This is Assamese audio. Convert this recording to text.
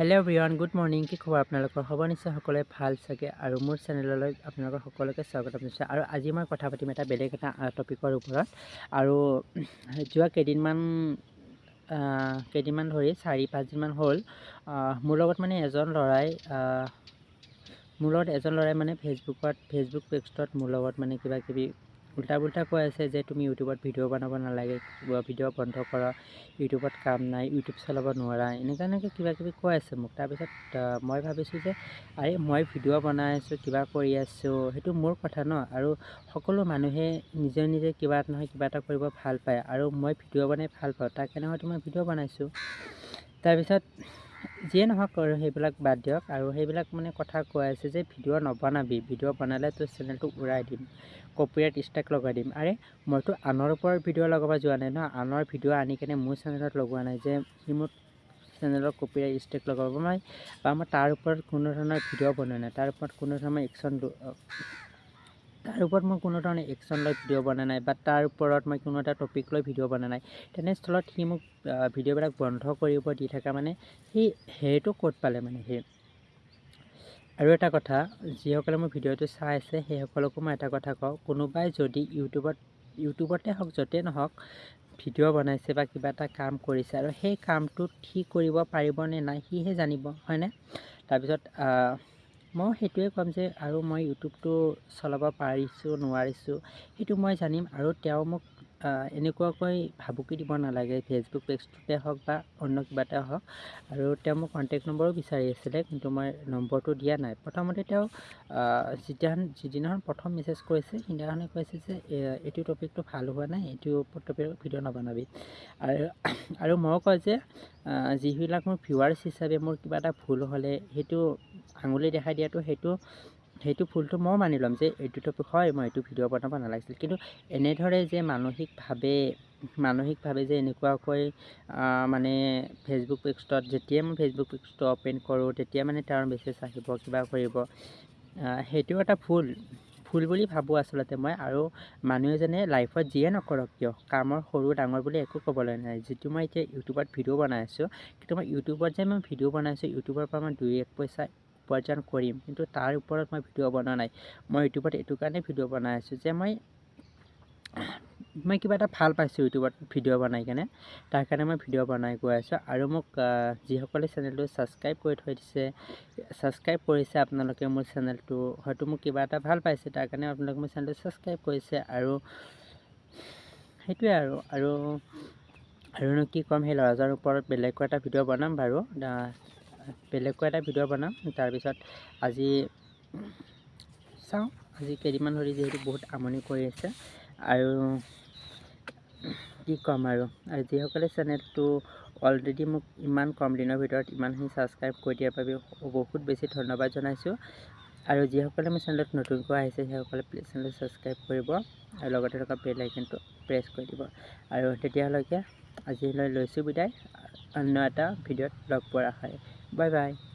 হেল্ল' এভৰিৱান গুড মৰ্ণিং কি খবৰ আপোনালোকৰ? হ'ব নিশ্চয় সকলোৱে ভাল চাগে। আৰু মোৰ চেনেললৈ আপোনালোকৰ সকলোকে স্বাগতম জনাইছোঁ আৰু আজি মই কথা পাতিম এটা বেলেগ এটা টপিকৰ ওপৰত। আৰু যোৱা কেইদিনমান কেইদিনমান ধৰি চাৰি পাঁচদিনমান হ'ল মোৰ লগত মানে এজন ল'ৰাই মোৰ লগত এজন ল'ৰাই মানে ফেচবুকত ফেচবুক পেজটোত মোৰ লগত মানে কিবা কিবি উল্টা পুল্টা কৈ আছে যে তুমি ইউটিউবত ভিডিঅ' বনাব নালাগে ভিডিঅ' বন্ধ কৰা ইউটিউবত কাম নাই ইউটিউব চলাব নোৱাৰা এনেকুৱা এনেকৈ কিবা কিবি কৈ আছে মোক। তাৰপিছত মই ভাবিছোঁ যে আৰে মই ভিডিঅ' বনাই আছোঁ কিবা কৰি আছোঁ সেইটো মোৰ কথা ন? আৰু সকলো মানুহে নিজে নিজে কিবা এটা নহয় কিবা এটা কৰিব ভাল পায় আৰু মই ভিডিঅ' বনাই ভাল পাওঁ তাৰ কাৰণে হয়তো মই ভিডিঅ' বনাইছোঁ। তাৰপিছত যিয়ে নহওক সেইবিলাক বাদ দিয়ক আৰু সেইবিলাক মানে কথা কৈ আছে যে ভিডিঅ' নবনাবি ভিডিঅ' বনালে তোৰ চেনেলটো উৰাই দিম কপিৰাইট ষ্ট্ৰাইক লগাই দিম। আৰে মইতো আনৰ ওপৰত ভিডিঅ' লগাব যোৱা নাই ন? আনৰ ভিডিঅ' আনি কেনে মোৰ চেনেলত লগোৱা নাই যে সি মোৰ চেনেলত কপিৰাইট ষ্ট্ৰাইক লগাব। নাই বা মই তাৰ ওপৰত কোনো ধৰণৰ ভিডিঅ' বনোৱা নাই। তাৰ ওপৰত কোনো ধৰণৰ একশ্যন তাৰ ওপৰত মই কোনো ধৰণৰ একশ্যন লৈ ভিডিঅ' বনোৱা নাই বা তাৰ ওপৰত মই কোনো এটা টপিক লৈ ভিডিঅ' বনোৱা নাই। তেনেস্থলত সি মোক ভিডিঅ'বিলাক বন্ধ কৰিব দি থকা মানে সি সেইটো ক'ত পালে মানে সি? আৰু এটা কথা যিসকলে মোৰ ভিডিঅ'টো চাই আছে সেইসকলকো মই এটা কথা কওঁ কোনোবাই যদি ইউটিউবত ইউটিউবতে হওক য'তেই নহওক ভিডিঅ' বনাইছে বা কিবা এটা কাম কৰিছে আৰু সেই কামটোত সি কৰিব পাৰিবনে নাই সিহে জানিব হয়নে? তাৰপিছত মই সেইটোৱে ক'ম যে আৰু মই ইউটিউবটো চলাব পাৰিছোঁ নোৱাৰিছোঁ সেইটো মই জানিম আৰু তেওঁ মোক এনেকুৱাকৈ ভাবুকি দিব নালাগে। ফেচবুক পেজটোতে হওক বা অন্য কিবা এটা হওক। আৰু তেওঁ মোক কণ্টেক্ট নম্বৰো বিচাৰি আছিলে কিন্তু মই নম্বৰটো দিয়া নাই। প্ৰথমতে তেওঁ যিদিনাখন যিদিনাখন প্ৰথম মেছেজ কৰিছে সেইদিনাখনে কৈছে যে এইটো টপিকটো ভাল হোৱা নাই এইটো টপিকত ভিডিঅ' নবনাবি। আৰু আৰু মই কওঁ যে যিবিলাক মোৰ ভিউৱাৰ্ছ হিচাপে মোৰ কিবা এটা ভুল হ'লে সেইটো আঙুলি দেখাই দিয়াটো সেইটো সেইটো ভুলটো ময়ো মানি ল'ম যে এইটো টপিক হয় মই এইটো ভিডিঅ' বনাব নালাগিছিল। কিন্তু এনেদৰে যে মানসিকভাৱে মানসিকভাৱে যে এনেকুৱাকৈ মানে ফেচবুক পেজটোত যেতিয়াই মই ফেচবুক পেজটো অ'পেন কৰোঁ তেতিয়া মানে তেওঁৰ মেছেজ আহিব কিবা কৰিব সেইটো এটা ভুল। ভুল বুলি ভাবোঁ আচলতে মই আৰু মানুহ এজনে লাইফত যিয়ে নকৰক কিয় কামৰ সৰু ডাঙৰ বুলি একো ক'বলৈ নাই। যিটো মই এতিয়া ইউটিউবত ভিডিঅ' বনাই আছোঁ কিন্তু মই ইউটিউবত যে মই ভিডিঅ' বনাইছোঁ ইউটিউবৰ পৰা মই দুই এক পইচা উপাৰ্জন কৰিম। কিন্তু তাৰ ওপৰত মই ভিডিঅ' বনোৱা নাই। মই ইউটিউবত এইটো কাৰণে ভিডিঅ' বনাই আছোঁ যে মই মই কিবা এটা ভাল পাইছোঁ ইউটিউবত ভিডিঅ' বনাই কেনে। তাৰ কাৰণে মই ভিডিঅ' বনাই গৈ আছোঁ। আৰু মোক যিসকলে চেনেলটো ছাবস্ক্ৰাইব কৰি থৈ দিছে ছাবস্ক্ৰাইব কৰিছে আপোনালোকে মোৰ চেনেলটো হয়তো মোক কিবা এটা ভাল পাইছে তাৰ কাৰণে আপোনালোকে মোৰ চেনেলটো ছাবস্ক্ৰাইব কৰিছে আৰু সেইটোৱে আৰু আৰু আৰুনো কি ক'ম সেই ল'ৰাজনৰ ওপৰত বেলেগকৈ এটা ভিডিঅ' বনাম বাৰু। বেলেগকৈ এটা ভিডিঅ' বনাম। তাৰপিছত আজি চাওঁ আজি কেইদিনমান ধৰি যিহেতু বহুত আমনি কৰি আছে। আৰু কি ক'ম আৰু আৰু যিসকলে চেনেলটো অলৰেডি মোক ইমান কম দিনৰ ভিতৰত ইমানখিনি ছাবস্ক্ৰাইব কৰি দিয়াৰ বাবে বহুত বেছি ধন্যবাদ জনাইছোঁ। আৰু যিসকলে মোৰ চেনেলত নতুনকৈ আহিছে সেইসকলে প্লিজ চেনেলটো ছাবস্ক্ৰাইব কৰিব আৰু লগতে থকা বেল আইকনটো প্ৰেছ কৰি দিব। আৰু তেতিয়ালৈকে আজিলৈ লৈছোঁ বিদায়। অন্য এটা ভিডিঅ'ত লগ পোৱাৰ আশাৰে Bye bye.